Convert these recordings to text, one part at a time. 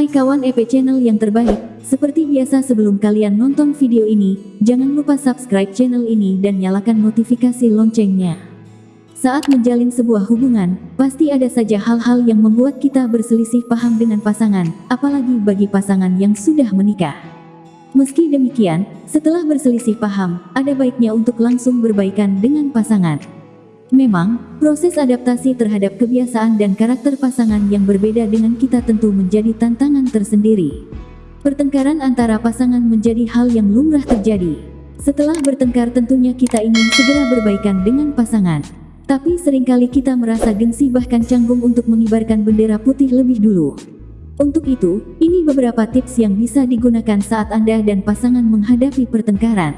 Hai kawan EP channel yang terbaik, seperti biasa sebelum kalian nonton video ini, jangan lupa subscribe channel ini dan nyalakan notifikasi loncengnya. Saat menjalin sebuah hubungan, pasti ada saja hal-hal yang membuat kita berselisih paham dengan pasangan, apalagi bagi pasangan yang sudah menikah. Meski demikian, setelah berselisih paham, ada baiknya untuk langsung berbaikan dengan pasangan. Memang, proses adaptasi terhadap kebiasaan dan karakter pasangan yang berbeda dengan kita tentu menjadi tantangan tersendiri. Pertengkaran antara pasangan menjadi hal yang lumrah terjadi. Setelah bertengkar tentunya kita ingin segera berbaikan dengan pasangan. Tapi sering kali kita merasa gengsi bahkan canggung untuk mengibarkan bendera putih lebih dulu. Untuk itu, ini beberapa tips yang bisa digunakan saat Anda dan pasangan menghadapi pertengkaran.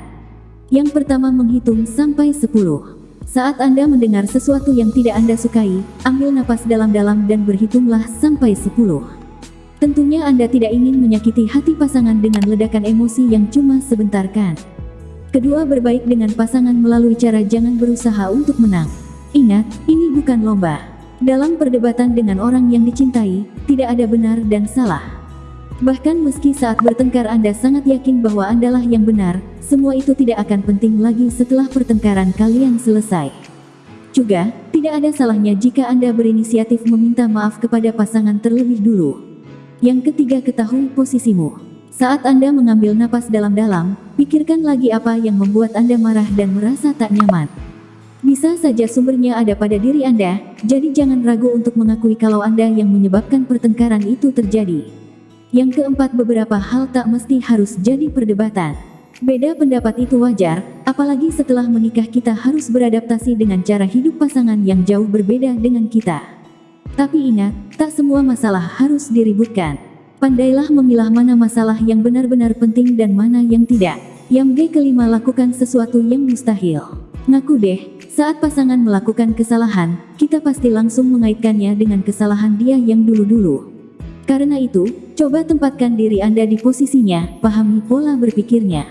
Yang pertama menghitung sampai 10. Saat Anda mendengar sesuatu yang tidak Anda sukai, ambil napas dalam-dalam dan berhitunglah sampai 10. Tentunya Anda tidak ingin menyakiti hati pasangan dengan ledakan emosi yang cuma sebentar kan. Kedua berbaik dengan pasangan melalui cara jangan berusaha untuk menang. Ingat, ini bukan lomba. Dalam perdebatan dengan orang yang dicintai, tidak ada benar dan salah. Bahkan meski saat bertengkar Anda sangat yakin bahwa Andalah yang benar, semua itu tidak akan penting lagi setelah pertengkaran kalian selesai. Juga, tidak ada salahnya jika Anda berinisiatif meminta maaf kepada pasangan terlebih dulu. Yang ketiga ketahui posisimu. Saat Anda mengambil napas dalam-dalam, pikirkan lagi apa yang membuat Anda marah dan merasa tak nyaman. Bisa saja sumbernya ada pada diri Anda, jadi jangan ragu untuk mengakui kalau Anda yang menyebabkan pertengkaran itu terjadi. Yang keempat beberapa hal tak mesti harus jadi perdebatan. Beda pendapat itu wajar, apalagi setelah menikah kita harus beradaptasi dengan cara hidup pasangan yang jauh berbeda dengan kita. Tapi ingat, tak semua masalah harus diributkan. Pandailah memilah mana masalah yang benar-benar penting dan mana yang tidak. Yang G kelima lakukan sesuatu yang mustahil. Ngaku deh, saat pasangan melakukan kesalahan, kita pasti langsung mengaitkannya dengan kesalahan dia yang dulu-dulu. Karena itu, coba tempatkan diri Anda di posisinya, pahami pola berpikirnya.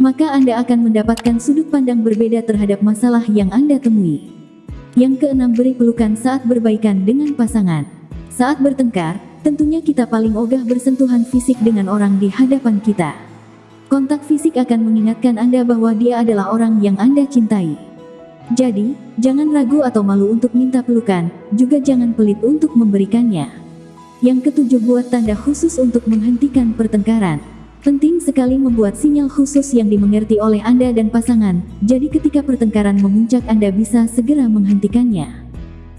Maka Anda akan mendapatkan sudut pandang berbeda terhadap masalah yang Anda temui. Yang keenam beri pelukan saat berbaikan dengan pasangan. Saat bertengkar, tentunya kita paling ogah bersentuhan fisik dengan orang di hadapan kita. Kontak fisik akan mengingatkan Anda bahwa dia adalah orang yang Anda cintai. Jadi, jangan ragu atau malu untuk minta pelukan, juga jangan pelit untuk memberikannya. Yang ketujuh buat tanda khusus untuk menghentikan pertengkaran. Penting sekali membuat sinyal khusus yang dimengerti oleh Anda dan pasangan, jadi ketika pertengkaran memuncak Anda bisa segera menghentikannya.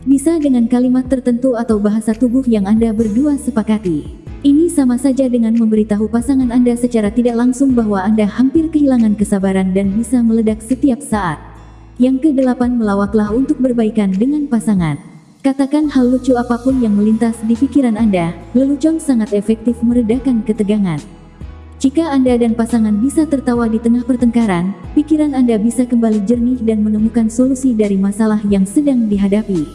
Bisa dengan kalimat tertentu atau bahasa tubuh yang Anda berdua sepakati. Ini sama saja dengan memberitahu pasangan Anda secara tidak langsung bahwa Anda hampir kehilangan kesabaran dan bisa meledak setiap saat. Yang kedelapan melawaklah untuk berbaikan dengan pasangan. Katakan hal lucu apa pun yang melintas di pikiran Anda, lelucon sangat efektif meredakan ketegangan. Jika Anda dan pasangan bisa tertawa di tengah pertengkaran, pikiran Anda bisa kembali jernih dan menemukan solusi dari masalah yang sedang dihadapi.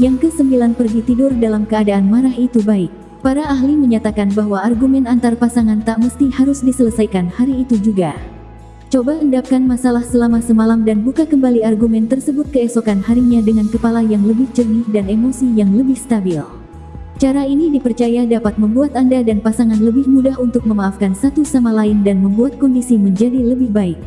Yang kesembilan pergi tidur dalam keadaan marah itu baik. Para ahli menyatakan bahwa argumen antar pasangan tak mesti harus diselesaikan hari itu juga. Coba endapkan masalah selama semalam dan buka kembali argumen tersebut keesokan harinya dengan kepala yang lebih jernih dan emosi yang lebih stabil. Cara ini dipercaya dapat membuat Anda dan pasangan lebih mudah untuk memaafkan satu sama lain dan membuat kondisi menjadi lebih baik.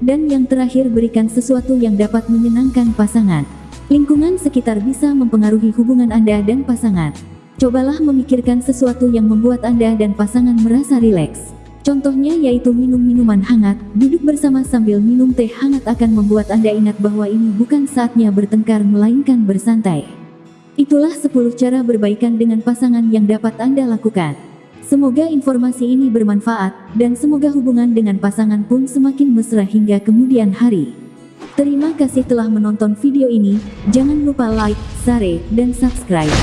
Dan yang terakhir berikan sesuatu yang dapat menyenangkan pasangan. Lingkungan sekitar bisa mempengaruhi hubungan Anda dan pasangan. Cobalah memikirkan sesuatu yang membuat Anda dan pasangan merasa rileks. Contohnya yaitu minum minuman hangat, duduk bersama sambil minum teh hangat akan membuat Anda ingat bahwa ini bukan saatnya bertengkar melainkan bersantai. Itulah 10 cara berbaikan dengan pasangan yang dapat Anda lakukan. Semoga informasi ini bermanfaat, dan semoga hubungan dengan pasangan pun semakin mesra hingga kemudian hari. Terima kasih telah menonton video ini, jangan lupa like, share, dan subscribe.